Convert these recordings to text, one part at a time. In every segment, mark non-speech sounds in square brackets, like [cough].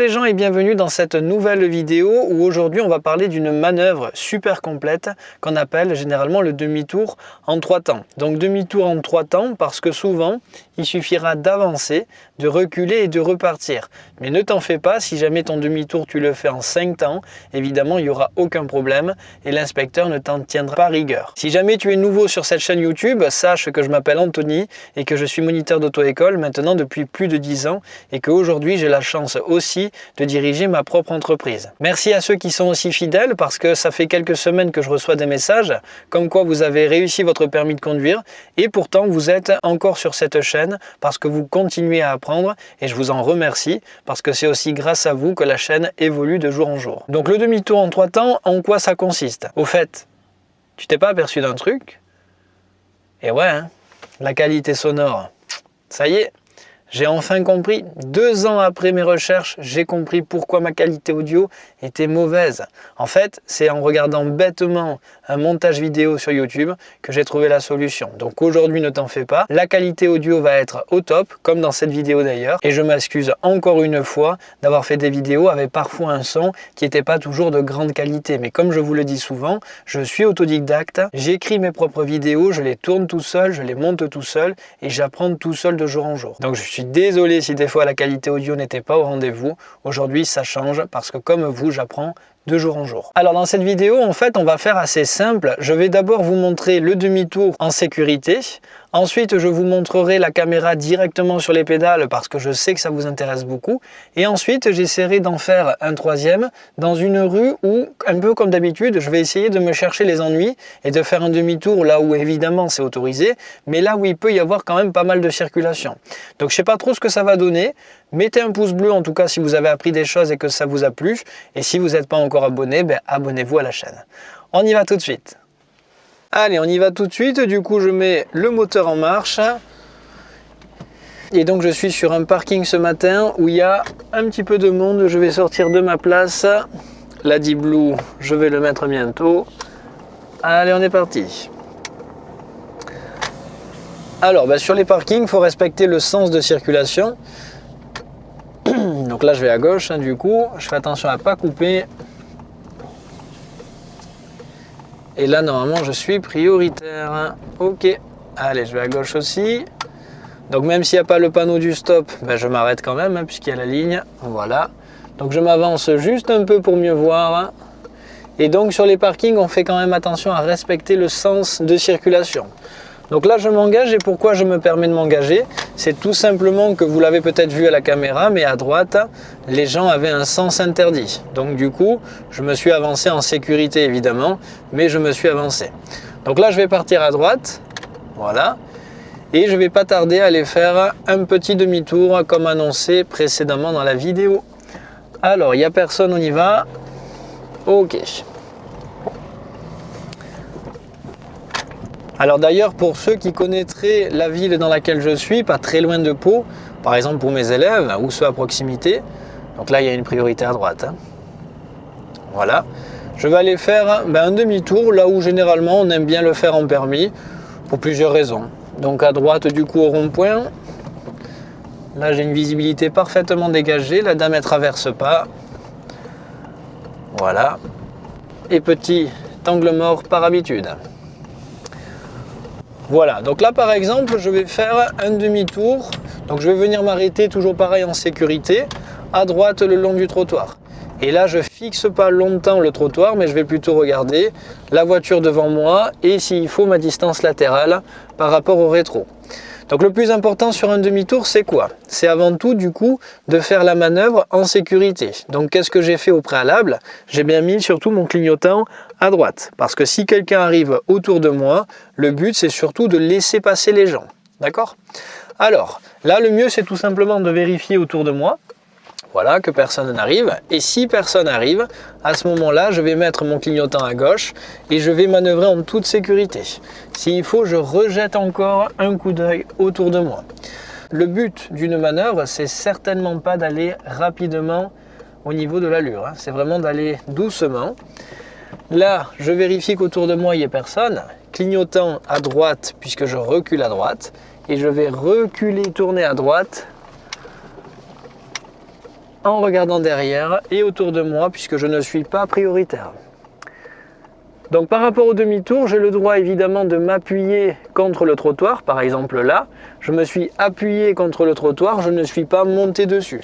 les gens et bienvenue dans cette nouvelle vidéo où aujourd'hui on va parler d'une manœuvre super complète qu'on appelle généralement le demi-tour en trois temps. Donc demi-tour en trois temps parce que souvent il suffira d'avancer, de reculer et de repartir. Mais ne t'en fais pas, si jamais ton demi-tour tu le fais en cinq temps, évidemment il n'y aura aucun problème et l'inspecteur ne t'en tiendra pas rigueur. Si jamais tu es nouveau sur cette chaîne YouTube, sache que je m'appelle Anthony et que je suis moniteur d'auto-école maintenant depuis plus de 10 ans et qu'aujourd'hui j'ai la chance aussi de diriger ma propre entreprise. Merci à ceux qui sont aussi fidèles parce que ça fait quelques semaines que je reçois des messages comme quoi vous avez réussi votre permis de conduire et pourtant vous êtes encore sur cette chaîne parce que vous continuez à apprendre et je vous en remercie parce que c'est aussi grâce à vous que la chaîne évolue de jour en jour. Donc le demi-tour en trois temps, en quoi ça consiste? Au fait, tu t'es pas aperçu d'un truc? Et ouais, hein, la qualité sonore, ça y est, j'ai enfin compris, deux ans après mes recherches, j'ai compris pourquoi ma qualité audio était mauvaise. En fait, c'est en regardant bêtement un montage vidéo sur YouTube que j'ai trouvé la solution. Donc aujourd'hui, ne t'en fais pas, la qualité audio va être au top, comme dans cette vidéo d'ailleurs. Et je m'excuse encore une fois d'avoir fait des vidéos avec parfois un son qui n'était pas toujours de grande qualité. Mais comme je vous le dis souvent, je suis autodidacte, j'écris mes propres vidéos, je les tourne tout seul, je les monte tout seul et j'apprends tout seul de jour en jour. Donc je suis désolé si des fois la qualité audio n'était pas au rendez-vous. Aujourd'hui, ça change parce que comme vous, j'apprends de jour en jour. Alors dans cette vidéo, en fait, on va faire assez simple. Je vais d'abord vous montrer le demi-tour en sécurité. Ensuite, je vous montrerai la caméra directement sur les pédales parce que je sais que ça vous intéresse beaucoup. Et ensuite, j'essaierai d'en faire un troisième dans une rue où, un peu comme d'habitude, je vais essayer de me chercher les ennuis et de faire un demi-tour là où évidemment c'est autorisé, mais là où il peut y avoir quand même pas mal de circulation. Donc je sais pas trop ce que ça va donner. Mettez un pouce bleu en tout cas si vous avez appris des choses et que ça vous a plu. Et si vous n'êtes pas encore abonné, ben, abonnez-vous à la chaîne. On y va tout de suite. Allez, on y va tout de suite. Du coup, je mets le moteur en marche. Et donc, je suis sur un parking ce matin où il y a un petit peu de monde. Je vais sortir de ma place. La Blue, je vais le mettre bientôt. Allez, on est parti. Alors, bah, sur les parkings, il faut respecter le sens de circulation. [clears throat] Donc là, je vais à gauche, hein, du coup. Je fais attention à ne pas couper. Et là, normalement, je suis prioritaire. Ok. Allez, je vais à gauche aussi. Donc même s'il n'y a pas le panneau du stop, ben, je m'arrête quand même, hein, puisqu'il y a la ligne. Voilà. Donc je m'avance juste un peu pour mieux voir. Et donc sur les parkings, on fait quand même attention à respecter le sens de circulation. Donc là, je m'engage et pourquoi je me permets de m'engager? C'est tout simplement que vous l'avez peut-être vu à la caméra, mais à droite, les gens avaient un sens interdit. Donc du coup, je me suis avancé en sécurité évidemment, mais je me suis avancé. Donc là, je vais partir à droite, voilà. Et je vais pas tarder à aller faire un petit demi-tour comme annoncé précédemment dans la vidéo. Alors, il n'y a personne, on y va. Ok. Alors d'ailleurs, pour ceux qui connaîtraient la ville dans laquelle je suis, pas très loin de Pau, par exemple pour mes élèves ou ceux à proximité, donc là il y a une priorité à droite. Hein. Voilà. Je vais aller faire ben, un demi-tour là où généralement on aime bien le faire en permis pour plusieurs raisons. Donc à droite du coup au rond-point, là j'ai une visibilité parfaitement dégagée, la dame ne traverse pas. Voilà. Et petit angle mort par habitude. Voilà, donc là par exemple, je vais faire un demi-tour. Donc je vais venir m'arrêter toujours pareil en sécurité, à droite le long du trottoir. Et là, je fixe pas longtemps le trottoir, mais je vais plutôt regarder la voiture devant moi et s'il faut ma distance latérale par rapport au rétro. Donc le plus important sur un demi-tour, c'est quoi? C'est avant tout du coup de faire la manœuvre en sécurité. Donc qu'est-ce que j'ai fait au préalable? J'ai bien mis surtout mon clignotant à droite. Parce que si quelqu'un arrive autour de moi, le but c'est surtout de laisser passer les gens. D'accord? Alors, là le mieux c'est tout simplement de vérifier autour de moi voilà, que personne n'arrive. Et si personne arrive, à ce moment-là, je vais mettre mon clignotant à gauche et je vais manœuvrer en toute sécurité. S'il faut, je rejette encore un coup d'œil autour de moi. Le but d'une manœuvre, c'est certainement pas d'aller rapidement au niveau de l'allure. Hein. C'est vraiment d'aller doucement. Là, je vérifie qu'autour de moi, il n'y ait personne. Clignotant à droite, puisque je recule à droite. Et je vais reculer, tourner à droite en regardant derrière et autour de moi puisque je ne suis pas prioritaire. Donc par rapport au demi-tour, j'ai le droit évidemment de m'appuyer contre le trottoir, par exemple là. Je me suis appuyé contre le trottoir, je ne suis pas monté dessus.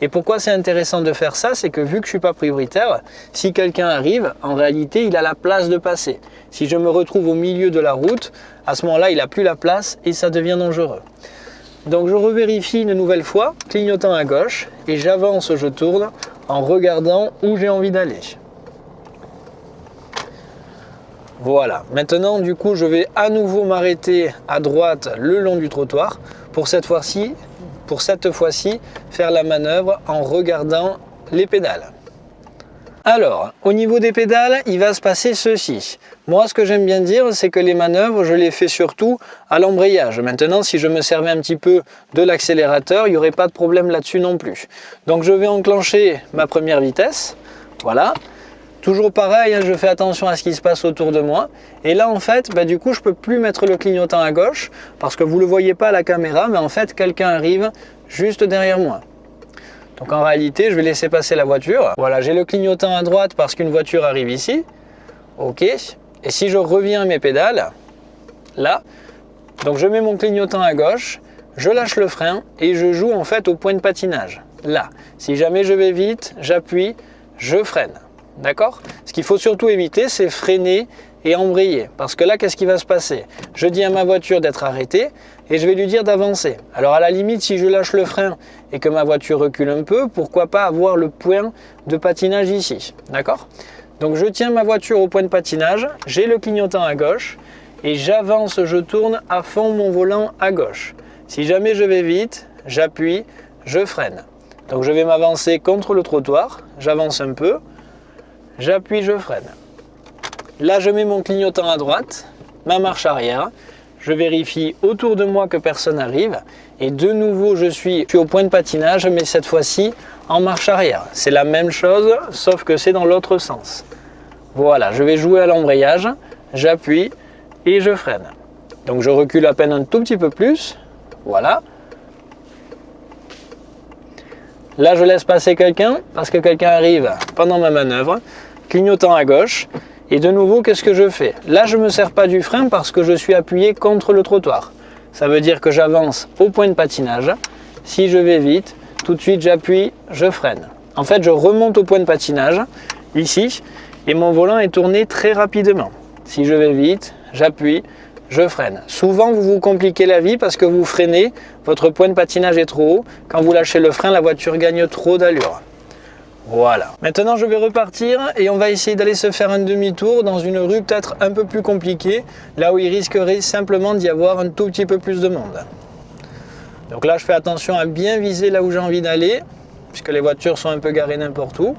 Et pourquoi c'est intéressant de faire ça C'est que vu que je ne suis pas prioritaire, si quelqu'un arrive, en réalité il a la place de passer. Si je me retrouve au milieu de la route, à ce moment-là il n'a plus la place et ça devient dangereux. Donc je revérifie une nouvelle fois, clignotant à gauche, et j'avance, je tourne en regardant où j'ai envie d'aller. Voilà, maintenant du coup je vais à nouveau m'arrêter à droite le long du trottoir pour cette fois-ci pour cette fois-ci faire la manœuvre en regardant les pédales. Alors, au niveau des pédales, il va se passer ceci. Moi, ce que j'aime bien dire, c'est que les manœuvres, je les fais surtout à l'embrayage. Maintenant, si je me servais un petit peu de l'accélérateur, il n'y aurait pas de problème là-dessus non plus. Donc, je vais enclencher ma première vitesse. Voilà. Toujours pareil, hein, je fais attention à ce qui se passe autour de moi. Et là, en fait, bah, du coup, je peux plus mettre le clignotant à gauche parce que vous ne le voyez pas à la caméra, mais en fait, quelqu'un arrive juste derrière moi. Donc en réalité, je vais laisser passer la voiture. Voilà, j'ai le clignotant à droite parce qu'une voiture arrive ici. Ok. Et si je reviens à mes pédales, là, donc je mets mon clignotant à gauche, je lâche le frein et je joue en fait au point de patinage. Là, si jamais je vais vite, j'appuie, je freine. D'accord? Ce qu'il faut surtout éviter, c'est freiner et embrayer. Parce que là, qu'est-ce qui va se passer? Je dis à ma voiture d'être arrêtée et je vais lui dire d'avancer. Alors à la limite, si je lâche le frein et que ma voiture recule un peu, pourquoi pas avoir le point de patinage ici? D'accord? Donc je tiens ma voiture au point de patinage, j'ai le clignotant à gauche et j'avance, je tourne à fond mon volant à gauche. Si jamais je vais vite, j'appuie, je freine. Donc je vais m'avancer contre le trottoir, j'avance un peu, j'appuie, je freine. Là, je mets mon clignotant à droite, ma marche arrière, je vérifie autour de moi que personne n'arrive et de nouveau je suis, au point de patinage mais cette fois-ci en marche arrière. C'est la même chose sauf que c'est dans l'autre sens. Voilà, je vais jouer à l'embrayage, j'appuie et je freine. Donc je recule à peine un tout petit peu plus, voilà. Là je laisse passer quelqu'un parce que quelqu'un arrive pendant ma manœuvre clignotant à gauche. Et de nouveau, qu'est-ce que je fais? Là, je ne me sers pas du frein parce que je suis appuyé contre le trottoir. Ça veut dire que j'avance au point de patinage. Si je vais vite, tout de suite j'appuie, je freine. En fait, je remonte au point de patinage, ici, et mon volant est tourné très rapidement. Si je vais vite, j'appuie, je freine. Souvent, vous vous compliquez la vie parce que vous freinez, votre point de patinage est trop haut. Quand vous lâchez le frein, la voiture gagne trop d'allure. Voilà. Maintenant, je vais repartir et on va essayer d'aller se faire un demi-tour dans une rue peut-être un peu plus compliquée, là où il risquerait simplement d'y avoir un tout petit peu plus de monde. Donc là, je fais attention à bien viser là où j'ai envie d'aller, puisque les voitures sont un peu garées n'importe où.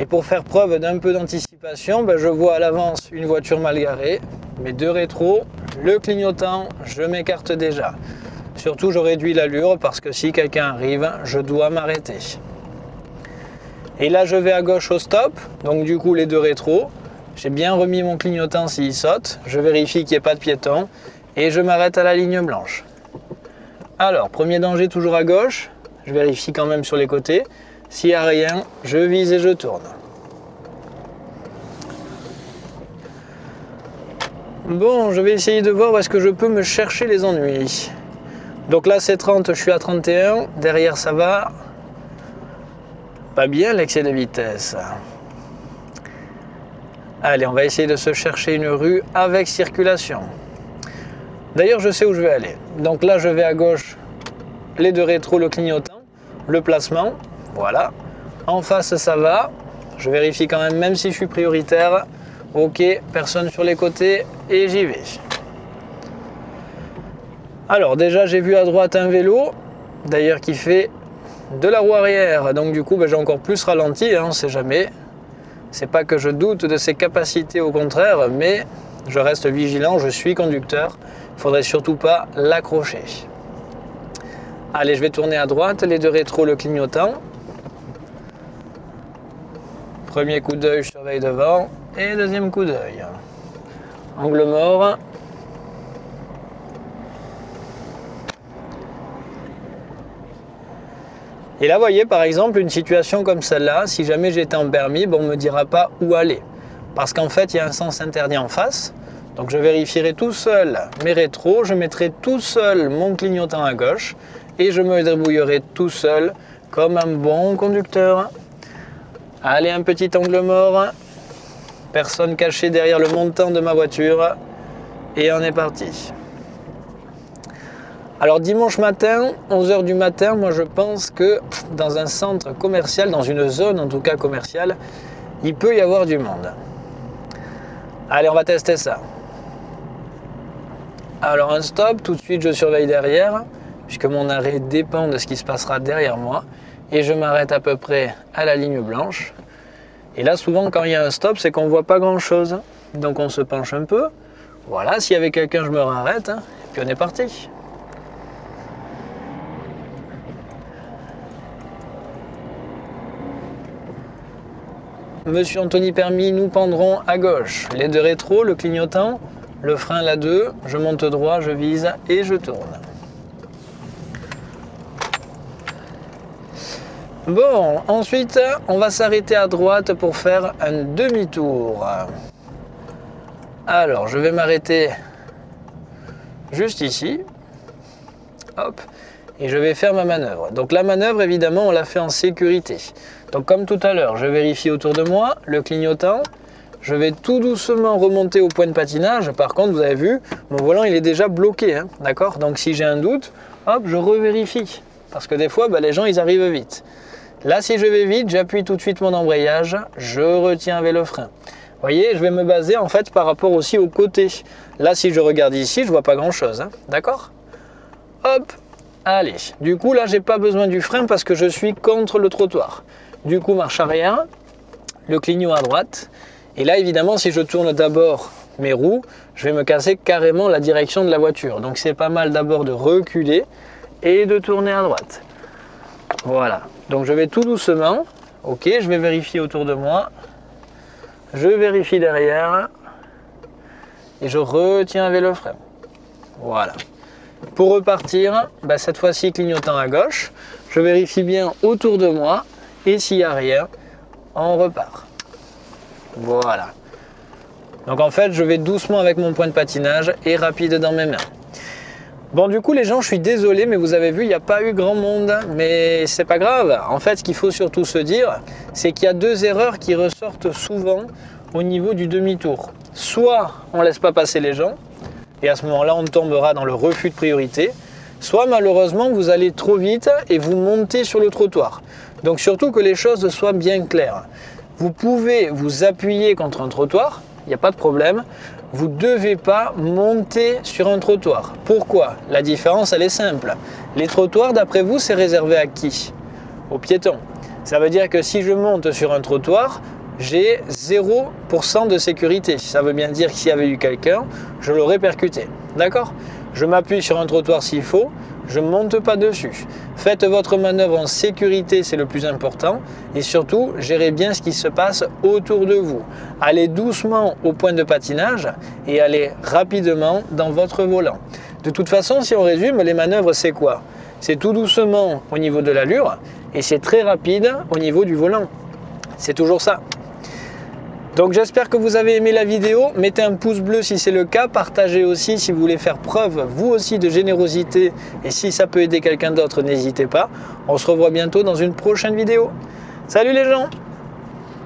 Et pour faire preuve d'un peu d'anticipation, ben, je vois à l'avance une voiture mal garée, mes deux rétros, le clignotant, je m'écarte déjà. Surtout, je réduis l'allure parce que si quelqu'un arrive, je dois m'arrêter. Et là, je vais à gauche au stop, donc du coup les deux rétros. J'ai bien remis mon clignotant s'il saute. Je vérifie qu'il n'y ait pas de piéton et je m'arrête à la ligne blanche. Alors, premier danger toujours à gauche. Je vérifie quand même sur les côtés. S'il n'y a rien, je vise et je tourne. Bon, je vais essayer de voir où est-ce que je peux me chercher les ennuis. Donc là c'est 30, je suis à 31, derrière ça va. Pas bien l'excès de vitesse. Allez, on va essayer de se chercher une rue avec circulation. D'ailleurs, je sais où je vais aller. Donc là, je vais à gauche, les deux rétros, le clignotant, le placement, voilà. En face, ça va. Je vérifie quand même, même si je suis prioritaire. Ok, personne sur les côtés et j'y vais. Alors déjà j'ai vu à droite un vélo, d'ailleurs qui fait de la roue arrière, donc du coup ben, j'ai encore plus ralenti, hein, on ne sait jamais. C'est pas que je doute de ses capacités au contraire, mais je reste vigilant, je suis conducteur, il faudrait surtout pas l'accrocher. Allez, je vais tourner à droite, les deux rétros le clignotant. Premier coup d'œil, je surveille devant, et deuxième coup d'œil. Angle mort, Et là, vous voyez, par exemple, une situation comme celle-là, si jamais j'étais en permis, on ne me dira pas où aller. Parce qu'en fait, il y a un sens interdit en face. Donc, je vérifierai tout seul mes rétros, je mettrai tout seul mon clignotant à gauche et je me débrouillerai tout seul comme un bon conducteur. Allez, un petit angle mort. Personne cachée derrière le montant de ma voiture. Et on est parti. Alors dimanche matin, 11h du matin, moi je pense que dans un centre commercial, dans une zone en tout cas commerciale, il peut y avoir du monde. Allez, on va tester ça. Alors un stop, tout de suite je surveille derrière, puisque mon arrêt dépend de ce qui se passera derrière moi. Et je m'arrête à peu près à la ligne blanche. Et là souvent quand il y a un stop, c'est qu'on ne voit pas grand chose. Donc on se penche un peu. Voilà, s'il y avait quelqu'un, je me arrête. Hein, et puis on est parti. Monsieur Anthony Permis, nous pendrons à gauche. Les deux rétro, le clignotant, le frein là 2, je monte droit, je vise et je tourne. Bon, ensuite, on va s'arrêter à droite pour faire un demi-tour. Alors, je vais m'arrêter juste ici. Hop et je vais faire ma manœuvre. Donc la manœuvre, évidemment, on la fait en sécurité. Donc comme tout à l'heure, je vérifie autour de moi le clignotant. Je vais tout doucement remonter au point de patinage. Par contre, vous avez vu, mon volant, il est déjà bloqué. Hein, D'accord? Donc si j'ai un doute, hop, je revérifie. Parce que des fois, bah, les gens, ils arrivent vite. Là, si je vais vite, j'appuie tout de suite mon embrayage. Je retiens avec le frein. Vous voyez, je vais me baser en fait par rapport aussi au côté. Là, si je regarde ici, je vois pas grand-chose. Hein, D'accord? Hop, Allez, du coup là j'ai pas besoin du frein parce que je suis contre le trottoir. Du coup marche arrière, le clignot à droite. Et là évidemment si je tourne d'abord mes roues, je vais me casser carrément la direction de la voiture. Donc c'est pas mal d'abord de reculer et de tourner à droite. Voilà, donc je vais tout doucement. Ok, je vais vérifier autour de moi. Je vérifie derrière. Et je retiens avec le frein. Voilà. Pour repartir, bah, cette fois-ci clignotant à gauche, je vérifie bien autour de moi et s'il n'y a rien, on repart. Voilà. Donc en fait, je vais doucement avec mon point de patinage et rapide dans mes mains. Bon du coup les gens, je suis désolé, mais vous avez vu, il n'y a pas eu grand monde, mais c'est pas grave. En fait, ce qu'il faut surtout se dire, c'est qu'il y a deux erreurs qui ressortent souvent au niveau du demi-tour. Soit on laisse pas passer les gens, et à ce moment-là, on tombera dans le refus de priorité. Soit malheureusement, vous allez trop vite et vous montez sur le trottoir. Donc surtout que les choses soient bien claires. Vous pouvez vous appuyer contre un trottoir, il n'y a pas de problème. Vous ne devez pas monter sur un trottoir. Pourquoi? La différence, elle est simple. Les trottoirs, d'après vous, c'est réservé à qui? Aux piétons. Ça veut dire que si je monte sur un trottoir, j'ai 0% de sécurité. Ça veut bien dire que s'il y avait eu quelqu'un, je l'aurais percuté. D'accord? Je m'appuie sur un trottoir s'il faut, je ne monte pas dessus. Faites votre manœuvre en sécurité, c'est le plus important. Et surtout, gérez bien ce qui se passe autour de vous. Allez doucement au point de patinage et allez rapidement dans votre volant. De toute façon, si on résume, les manœuvres, c'est quoi? C'est tout doucement au niveau de l'allure et c'est très rapide au niveau du volant. C'est toujours ça. Donc j'espère que vous avez aimé la vidéo. Mettez un pouce bleu si c'est le cas. Partagez aussi si vous voulez faire preuve, vous aussi, de générosité. Et si ça peut aider quelqu'un d'autre, n'hésitez pas. On se revoit bientôt dans une prochaine vidéo. Salut les gens